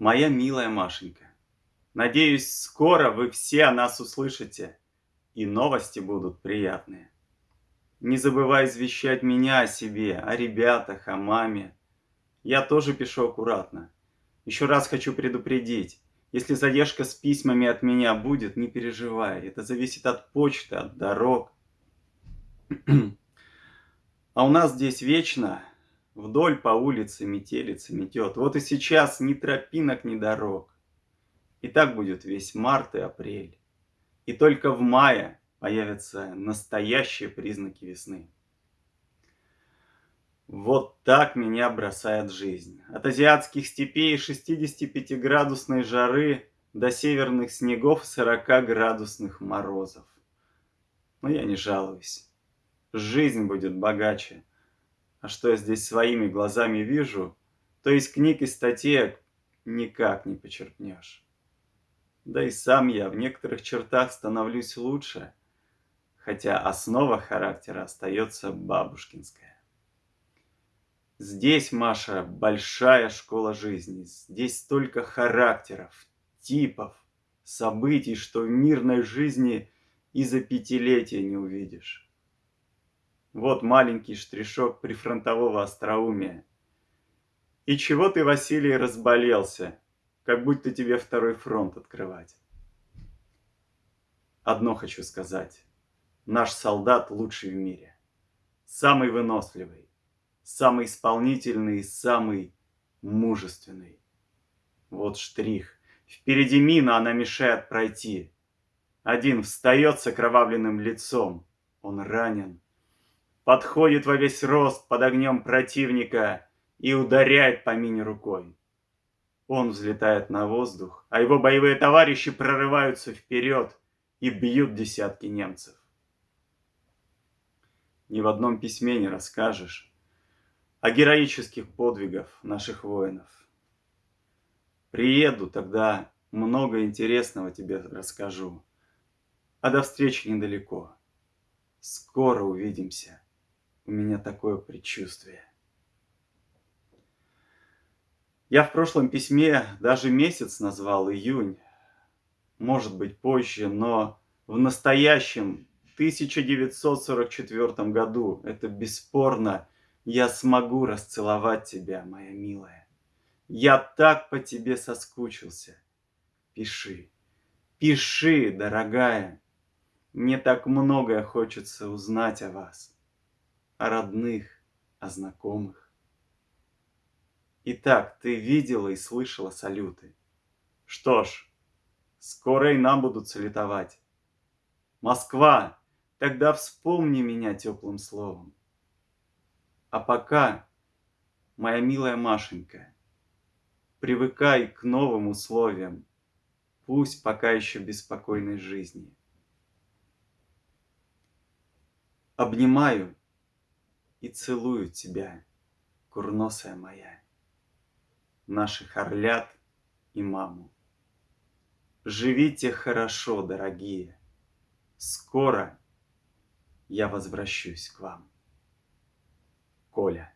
Моя милая Машенька, надеюсь, скоро вы все о нас услышите, и новости будут приятные. Не забывай извещать меня о себе, о ребятах, о маме. Я тоже пишу аккуратно. Еще раз хочу предупредить, если задержка с письмами от меня будет, не переживай. Это зависит от почты, от дорог. А у нас здесь вечно вдоль по улице метелица метет. Вот и сейчас ни тропинок, ни дорог. И так будет весь март и апрель. И только в мае появятся настоящие признаки весны. Вот так меня бросает жизнь. От азиатских степей 65-градусной жары до северных снегов 40-градусных морозов. Но я не жалуюсь жизнь будет богаче. А что я здесь своими глазами вижу, то из книг и статей никак не почерпнешь. Да и сам я в некоторых чертах становлюсь лучше, хотя основа характера остается бабушкинская. Здесь, Маша, большая школа жизни. Здесь столько характеров, типов, событий, что в мирной жизни и за пятилетия не увидишь. Вот маленький штришок прифронтового остроумия. И чего ты, Василий, разболелся, как будто тебе второй фронт открывать? Одно хочу сказать. Наш солдат лучший в мире. Самый выносливый, самый исполнительный самый мужественный. Вот штрих. Впереди мина, она мешает пройти. Один встает с окровавленным лицом. Он ранен подходит во весь рост под огнем противника и ударяет по мине рукой. Он взлетает на воздух, а его боевые товарищи прорываются вперед и бьют десятки немцев. Ни в одном письме не расскажешь о героических подвигах наших воинов. Приеду, тогда много интересного тебе расскажу. А до встречи недалеко. Скоро увидимся. У меня такое предчувствие. Я в прошлом письме даже месяц назвал июнь. Может быть позже, но в настоящем 1944 году, это бесспорно, я смогу расцеловать тебя, моя милая. Я так по тебе соскучился. Пиши, пиши, дорогая. Мне так многое хочется узнать о вас о родных, о знакомых. Итак, ты видела и слышала салюты. Что ж, скоро и нам будут салютовать. Москва, тогда вспомни меня теплым словом. А пока, моя милая Машенька, привыкай к новым условиям, пусть пока еще беспокойной жизни. Обнимаю и целую тебя, курносая моя, наших орлят и маму. Живите хорошо, дорогие, скоро я возвращусь к вам. Коля.